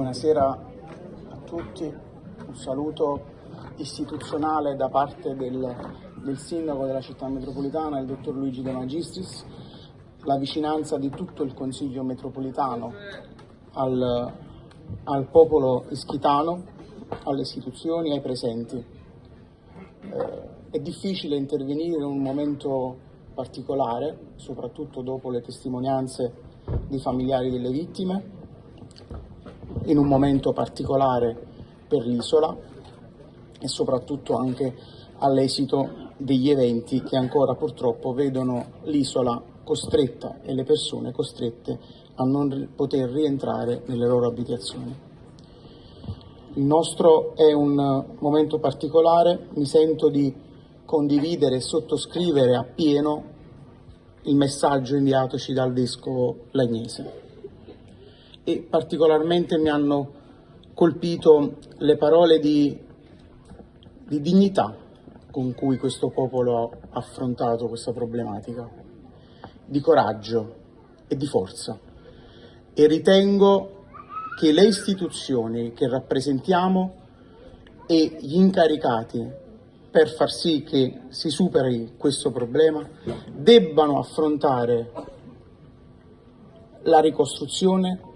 Buonasera a tutti, un saluto istituzionale da parte del, del, sindaco della città metropolitana, il dottor Luigi De Magistris, la vicinanza di tutto il Consiglio metropolitano al, al popolo ischitano, alle istituzioni, ai presenti. Eh, è difficile intervenire in un momento particolare, soprattutto dopo le testimonianze dei familiari delle vittime, in un momento particolare per l'isola e soprattutto anche all'esito degli eventi che ancora purtroppo vedono l'isola costretta e le persone costrette a non poter rientrare nelle loro abitazioni. Il nostro è un momento particolare, mi sento di condividere e sottoscrivere appieno il messaggio inviatoci dal vescovo Lagnese e particolarmente mi hanno colpito le parole di, di dignità con cui questo popolo ha affrontato questa problematica, di coraggio e di forza. E ritengo che le istituzioni che rappresentiamo e gli incaricati per far sì che si superi questo problema debbano affrontare la ricostruzione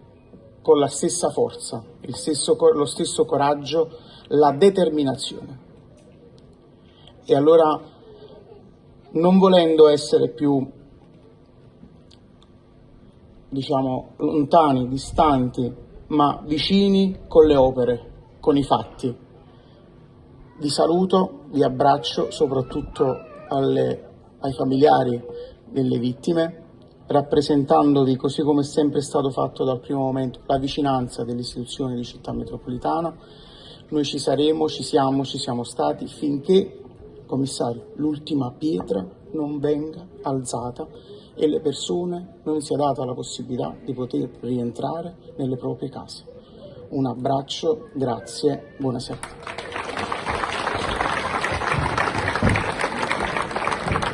con la stessa forza, stesso, lo stesso coraggio, la determinazione. E allora, non volendo essere più, diciamo, lontani, distanti, ma vicini con le opere, con i fatti, vi saluto, vi abbraccio soprattutto alle, ai familiari delle vittime rappresentandovi, così come è sempre stato fatto dal primo momento, la vicinanza delle istituzioni di città metropolitana. Noi ci saremo, ci siamo, ci siamo stati finché, commissario, l'ultima pietra non venga alzata e le persone non sia data la possibilità di poter rientrare nelle proprie case. Un abbraccio, grazie, buonasera.